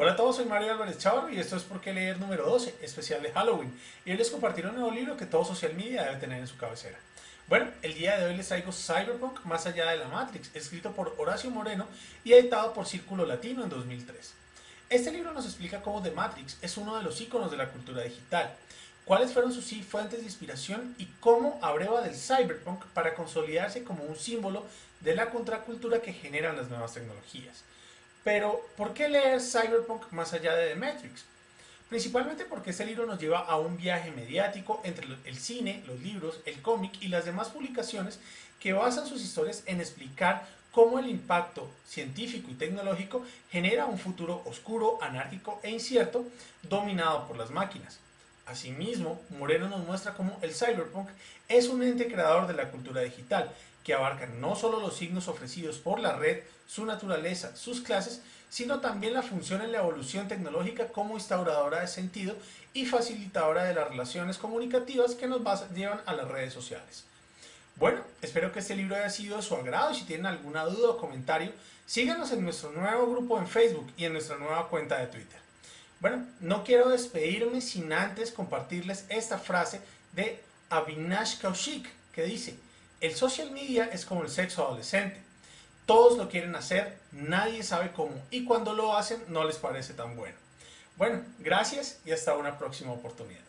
Hola a todos, soy Mario Álvarez Chavarro y esto es Por qué leer número 12, especial de Halloween. Y hoy les compartiré un nuevo libro que todo social media debe tener en su cabecera. Bueno, el día de hoy les traigo Cyberpunk Más allá de la Matrix, escrito por Horacio Moreno y editado por Círculo Latino en 2003. Este libro nos explica cómo The Matrix es uno de los iconos de la cultura digital, cuáles fueron sus fuentes de inspiración y cómo abreva del cyberpunk para consolidarse como un símbolo de la contracultura que generan las nuevas tecnologías. Pero, ¿por qué leer Cyberpunk más allá de The Matrix? Principalmente porque este libro nos lleva a un viaje mediático entre el cine, los libros, el cómic y las demás publicaciones que basan sus historias en explicar cómo el impacto científico y tecnológico genera un futuro oscuro, anárquico e incierto dominado por las máquinas. Asimismo, Moreno nos muestra cómo el cyberpunk es un ente creador de la cultura digital, que abarca no solo los signos ofrecidos por la red, su naturaleza, sus clases, sino también la función en la evolución tecnológica como instauradora de sentido y facilitadora de las relaciones comunicativas que nos llevan a las redes sociales. Bueno, espero que este libro haya sido de su agrado y si tienen alguna duda o comentario, síganos en nuestro nuevo grupo en Facebook y en nuestra nueva cuenta de Twitter. Bueno, no quiero despedirme sin antes compartirles esta frase de Avinash Kaushik que dice, el social media es como el sexo adolescente, todos lo quieren hacer, nadie sabe cómo y cuando lo hacen no les parece tan bueno. Bueno, gracias y hasta una próxima oportunidad.